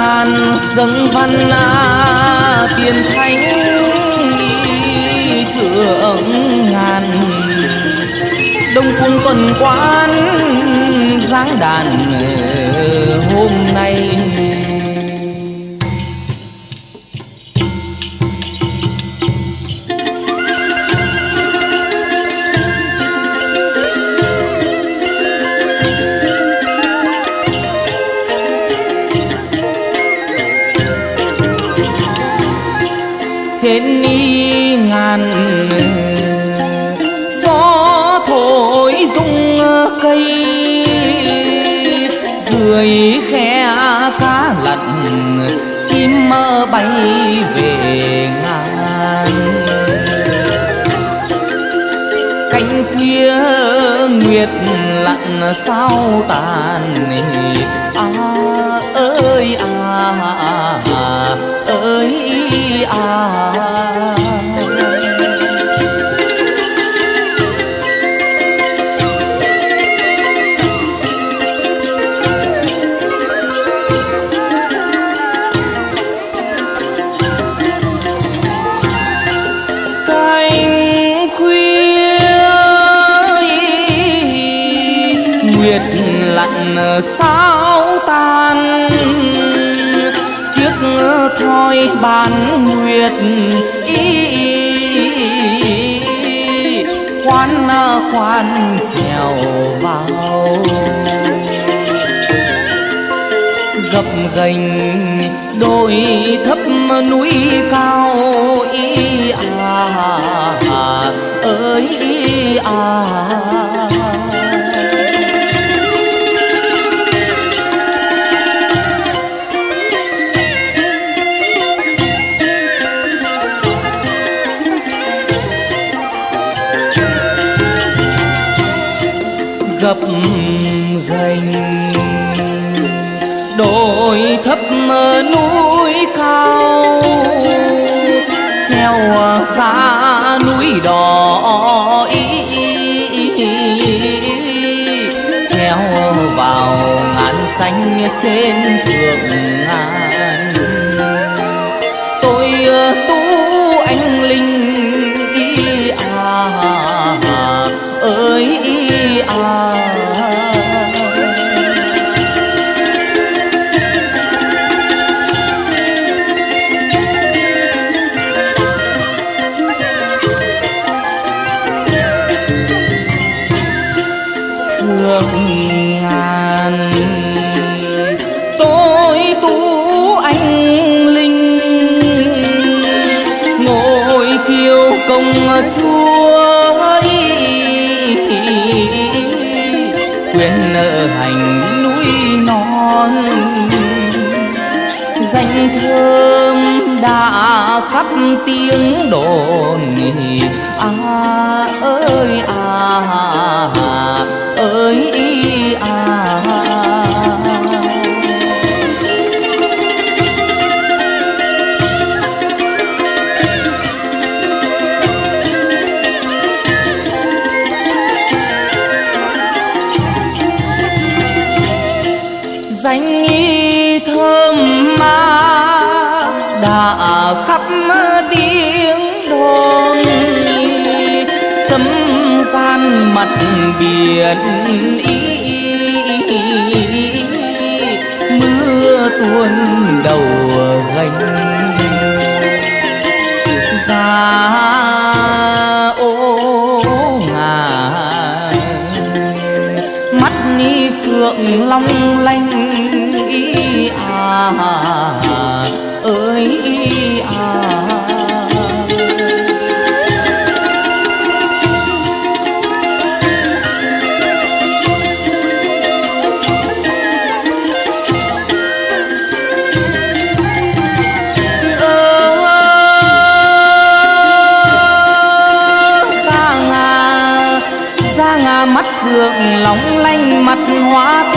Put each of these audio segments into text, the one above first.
ngàn dâng văn à, tiền thánh thượng ngàn. Đông cung tuần quán giáng đàn hôm nay bay về ngàn cánh khuya nguyệt lặn sao tàn à sao tan? Chiếc thoi bàn nguyệt y khoan khoan trèo vào. Gập gành đôi thấp núi cao. Y à, à ơi, ý à. Gập gành đồi thấp núi cao, treo xa núi đỏ ý. Treo vào ngàn xanh trên thượng thượng ngàn tôi tu anh linh, ngồi kiêu công chúa quyền nợ hành núi non, danh thơm đã khắp tiếng đồn. À ơi à. Danh y thơm ma đã khắp tiếng đồn. Sấm gian mặt biển ý, mưa tuôn đầu gánh ra mắt phượng long lanh ơi à. Ra ngà ra ngà mắt phượng lóng lanh mặt hoa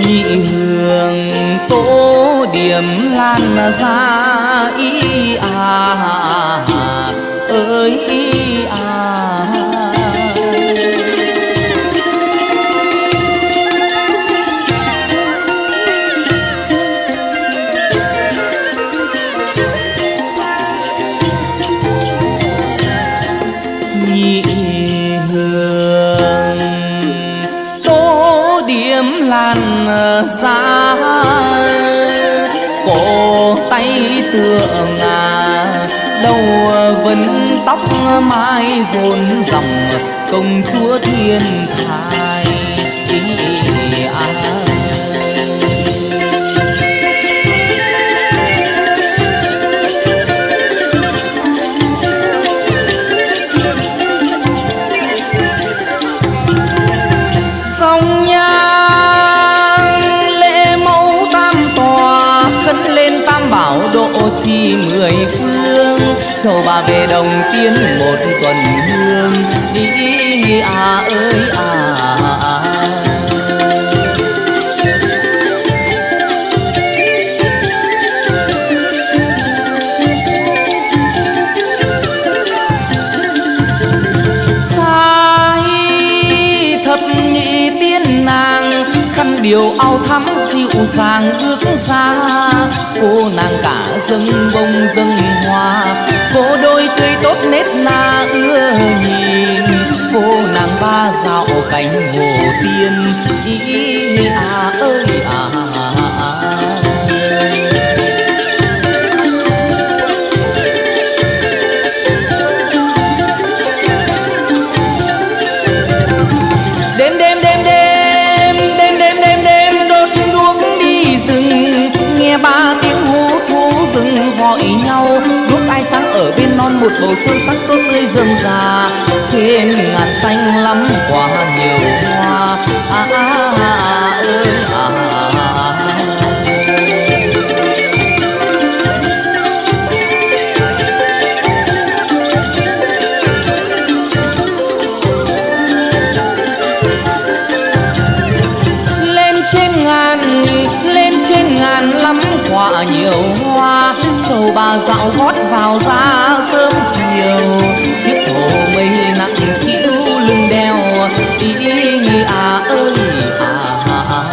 nhị hương tố điểm lan ra ý à. Xa cổ tay tựa à đầu vấn tóc mai vốn dòng. Công chúa thiên về đồng tiên một tuần hương đi à ơi à, à. à. điều ao thắm dịu dàng ước ra cô nàng cả dâng bông dâng hoa cô đôi nét na ưa nhìn. Cô nàng ba dạo cánh hồ tiên ý à bầu xuân sắc tốt tươi rơm rà trên ngàn xanh lắm quả nhiều hoa. À, à, à, à, à ơi à, à, à.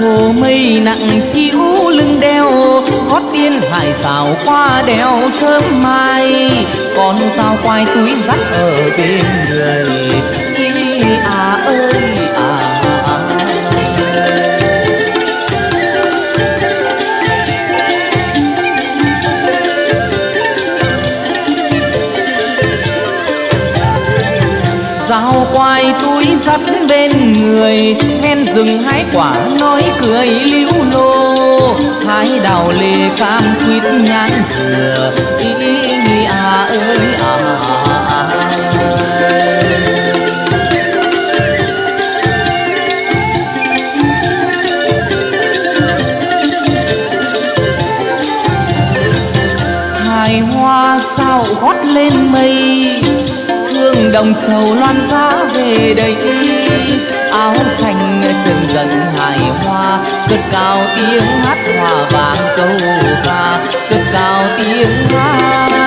hồ mây nặng chịu lưng đeo gót tiên hải xào qua đèo sớm mai con sao quai túi dắt ở bên người ý à sắt dắt bên người Ven rừng hái quả, nói cười liễu lô. Hái đào lê cam quýt nhãn dừa Đồng trầu loan giá về đây. Áo xanh chân dần hài hoa, cất cao tiếng hát hòa vàng câu ca, cất cao tiếng hát.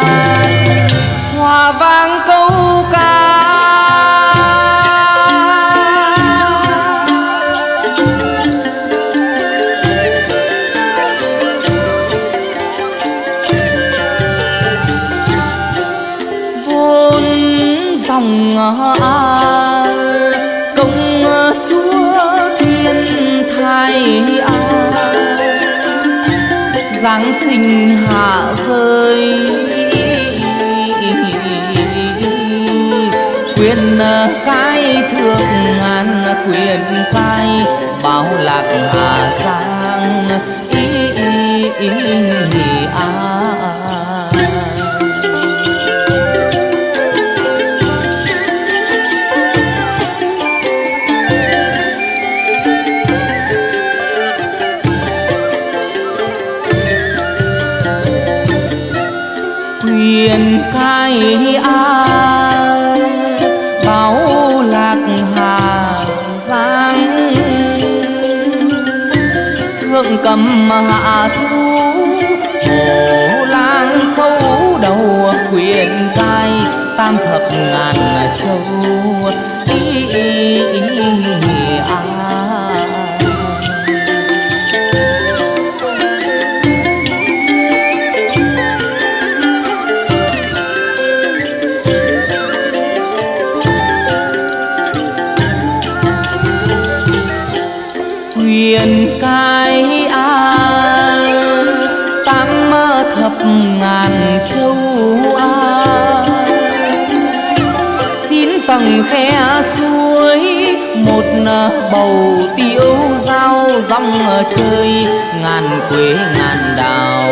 Cái thượng ngàn quyền phai bao lạc hà giang ý, ý, ý, ý à. quyền cái a à, hạ thu ngàn châu a xin tầng khe suối, một bầu tiêu dao rong chơi ngàn quế ngàn đào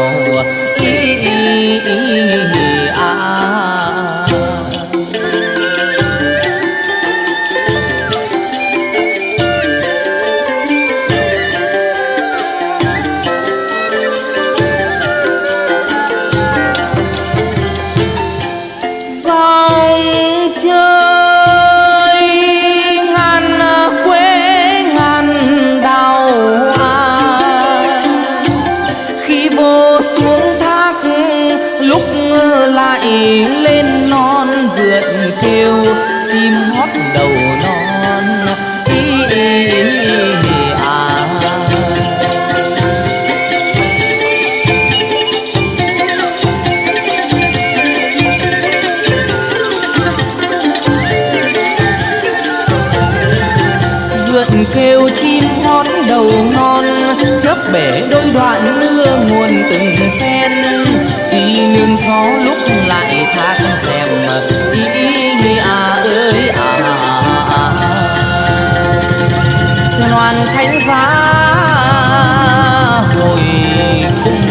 bay lên non vượt kêu chim hót đầu non ý, ý, ý, à. kêu chim hót đầu non chớp bể đôi đoạn mưa nguồn từng phen nương gió lúc lại thác xem ý nghĩ à ơi à, à. Sơn Hoàn Thánh Giá hồi cung